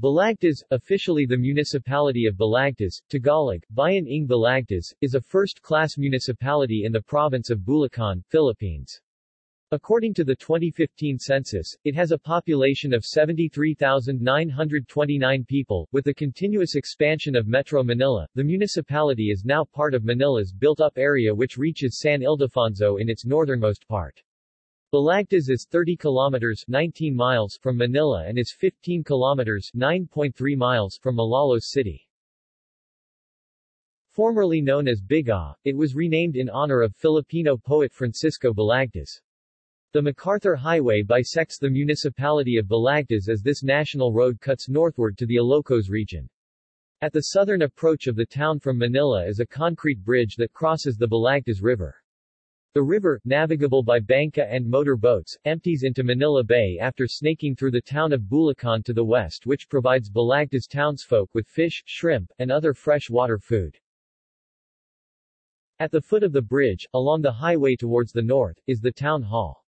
Balagtas, officially the municipality of Balagtas, Tagalog, Bayan ng Balagtas, is a first-class municipality in the province of Bulacan, Philippines. According to the 2015 census, it has a population of 73,929 people. With the continuous expansion of Metro Manila, the municipality is now part of Manila's built-up area which reaches San Ildefonso in its northernmost part. Balagtas is 30 kilometers 19 miles from Manila and is 15 kilometers 9.3 miles from Malolos City. Formerly known as Biga, it was renamed in honor of Filipino poet Francisco Balagtas. The MacArthur Highway bisects the municipality of Balagtas as this national road cuts northward to the Ilocos region. At the southern approach of the town from Manila is a concrete bridge that crosses the Balagtas River. The river, navigable by banca and motor boats, empties into Manila Bay after snaking through the town of Bulacan to the west which provides Balagtas townsfolk with fish, shrimp, and other fresh-water food. At the foot of the bridge, along the highway towards the north, is the town hall.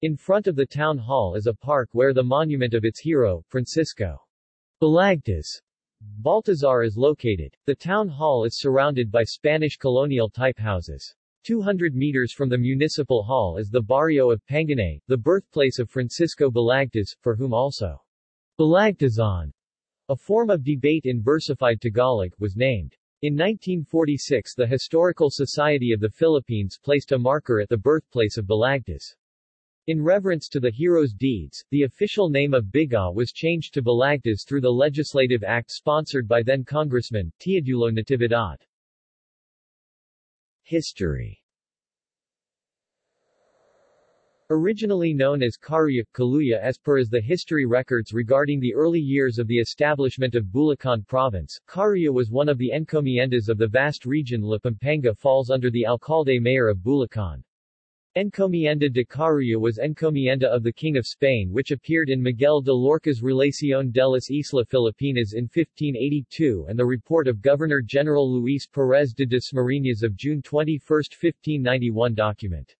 In front of the town hall is a park where the monument of its hero, Francisco Balagtas Baltazar is located. The town hall is surrounded by Spanish colonial-type houses. 200 meters from the municipal hall is the barrio of Panginay, the birthplace of Francisco Balagtas, for whom also Balagtasan, a form of debate in versified Tagalog, was named. In 1946 the Historical Society of the Philippines placed a marker at the birthplace of Balagtas. In reverence to the hero's deeds, the official name of Biga was changed to Balagtas through the legislative act sponsored by then-Congressman, Teodulo Natividad. History Originally known as Caruya, Kaluya as per as the history records regarding the early years of the establishment of Bulacan province, Caruya was one of the encomiendas of the vast region La Pampanga falls under the alcalde-mayor of Bulacan. Encomienda de Caruya was encomienda of the King of Spain which appeared in Miguel de Loarca's Relación de las Islas Filipinas in 1582 and the report of Governor-General Luis Perez de Dasmariñas of June 21, 1591 document.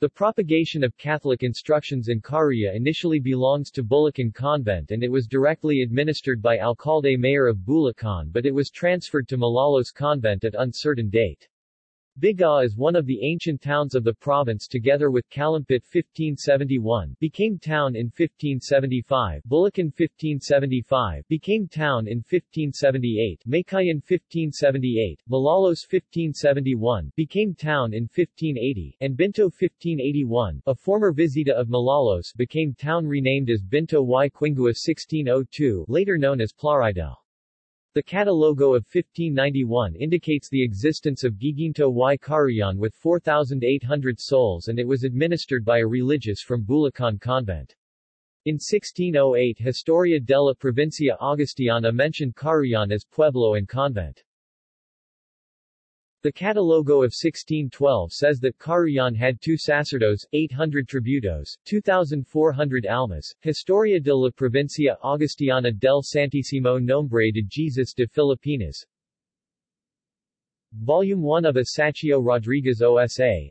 The propagation of Catholic instructions in Caruya initially belongs to Bulacan Convent and it was directly administered by Alcalde-Mayor of Bulacan but it was transferred to Malolos Convent at uncertain date. Biga is one of the ancient towns of the province together with Calumpit 1571 became town in 1575, Bulacan 1575 became town in 1578, Meycauayan 1578, Malolos 1571 became town in 1580, and Binto 1581, a former visita of Malolos became town renamed as Binto y Quingua 1602 later known as Plaridel. The Catalogo of 1591 indicates the existence of Giginto y Caruyan with 4,800 souls and it was administered by a religious from Bulacan Convent. In 1608 Historia della Provincia Augustiana mentioned Caruyan as pueblo and convent. The Catalogo of 1612 says that Caruyan had two sacerdotes, 800 tributos, 2,400 almas. Historia de la Provincia Augustiana del Santísimo Nombre de Jesus de Filipinas Volume 1 of Isacio Rodriguez OSA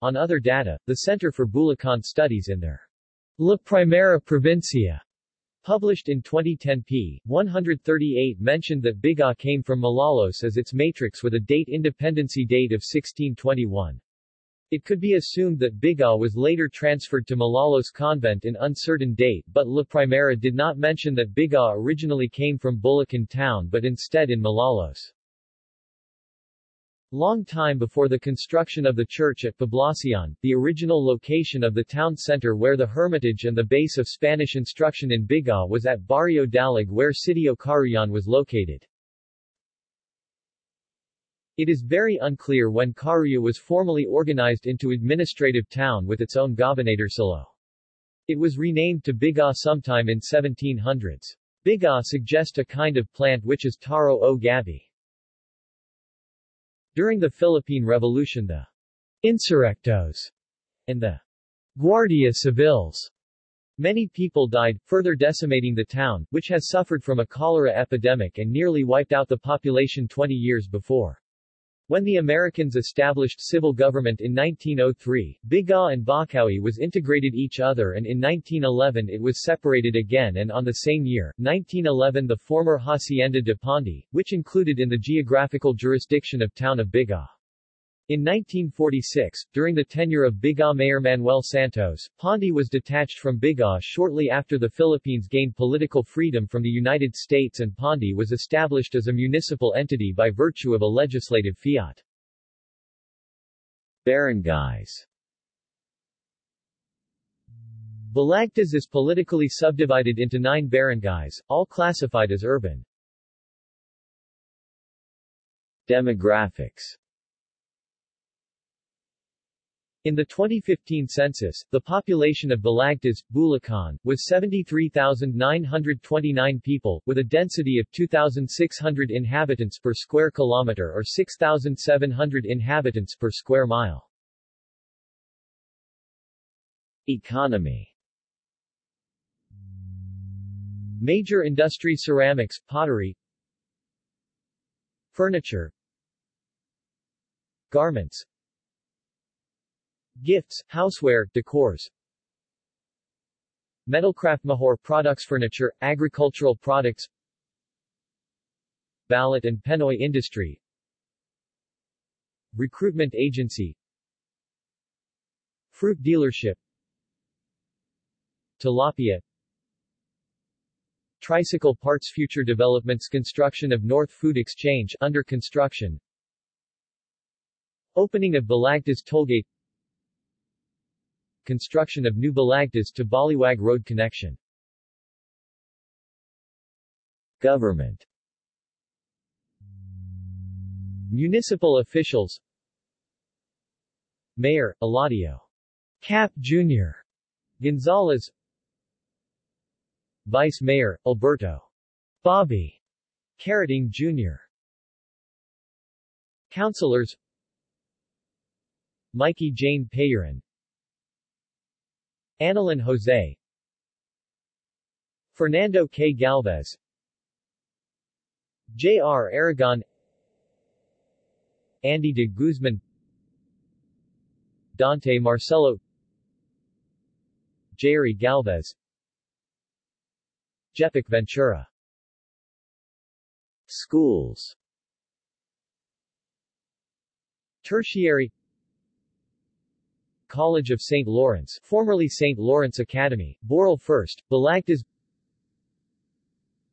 On other data, the Center for Bulacan Studies in their La Primera Provincia Published in 2010 p. 138 mentioned that Biga came from Malolos as its matrix with a date independency date of 1621. It could be assumed that Biga was later transferred to Malolos convent in uncertain date but La Primera did not mention that Biga originally came from Bulacan town but instead in Malolos. Long time before the construction of the church at Poblacion, the original location of the town center where the hermitage and the base of Spanish instruction in Biga was at Barrio Dalig where Sitio Caruyan was located. It is very unclear when Caruya was formally organized into administrative town with its own gobernadorcillo. It was renamed to Biga sometime in 1700s. Biga suggests a kind of plant which is taro o gabi. During the Philippine Revolution the insurrectos and the Guardia Civils Many people died, further decimating the town, which has suffered from a cholera epidemic and nearly wiped out the population 20 years before. When the Americans established civil government in 1903, Bigao and Bocaue was integrated each other and in 1911 it was separated again and on the same year, 1911 the former Hacienda de Pandi, which included in the geographical jurisdiction of town of Bigao. In 1946, during the tenure of Bigao Mayor Manuel Santos, Pandi was detached from Bigao shortly after the Philippines gained political freedom from the United States and Pandi was established as a municipal entity by virtue of a legislative fiat. Barangays Balagtas is politically subdivided into nine barangays, all classified as urban. Demographics in the 2015 census, the population of Balagtas, Bulacan, was 73,929 people, with a density of 2,600 inhabitants per square kilometer or 6,700 inhabitants per square mile. Economy. Major industry ceramics, pottery. Furniture. Garments Gifts, houseware, decors. Metalcraft Mahor products Furniture, agricultural products. Balut and Penoy industry. Recruitment agency. Fruit dealership. Tilapia. Tricycle parts Future developments Construction of North Food Exchange under construction. Opening of Balagtas Tollgate construction of New Balagtas to Baliwag Road connection. Government. Municipal officials. Mayor, Eladio. Cap Jr. Gonzalez. Vice Mayor, Alberto. Bobby. Carating Jr. Councilors. Mikey Jane Payaran Annalyn Jose. Fernando K. Galvez. J.R. Aragon. Andy de Guzman. Dante Marcelo. Jerry Galvez. Jepic Ventura. Schools. Tertiary College of St. Lawrence, formerly St. Lawrence Academy, Borol First, Balagtas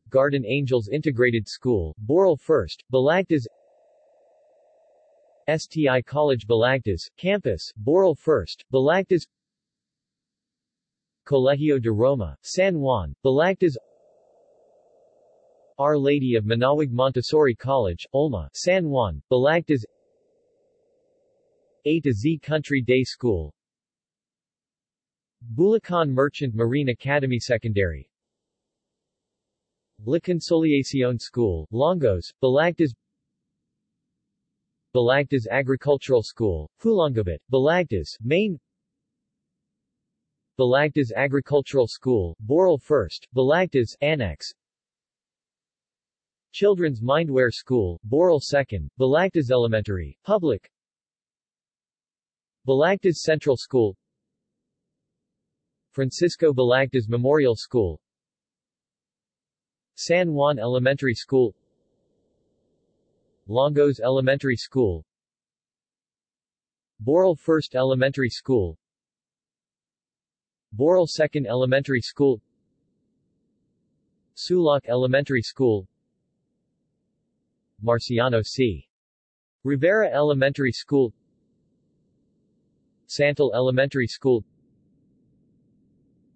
Garden Angels Integrated School, Borol First, Balagtas STI College Balagtas, Campus, Borol First, Balagtas Colegio de Roma, San Juan, Balagtas Our Lady of Manaoag Montessori College, Olma, San Juan, Balagtas a to Z Country Day School. Bulacan Merchant Marine Academy Secondary. La Conciliacion School, Longos, Balagtas. Balagtas Agricultural School, Pulongabit, Balagtas, Main. Balagtas Agricultural School, Borol First, Balagtas, Annex. Children's Mindware School, Borol Second, Balagtas Elementary, Public Balagtas Central School. Francisco Balagtas Memorial School. San Juan Elementary School. Longos Elementary School. Borol First Elementary School. Borol Second Elementary School. Sulak Elementary School. Marciano C. Rivera Elementary School Santol Elementary School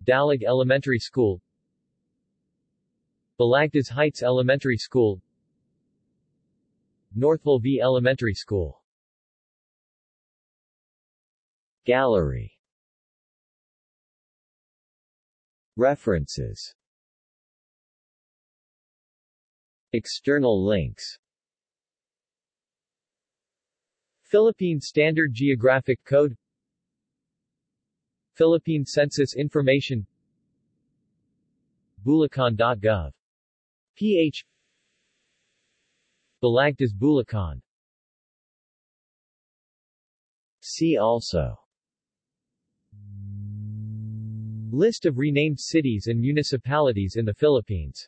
Dalig Elementary School Balagtas Heights Elementary School Northville V Elementary School. Gallery. References. External links. Philippine Standard Geographic Code Philippine Census Information. Bulacan.gov. ph Balagtas Bulacan. See also. List of renamed cities and municipalities in the Philippines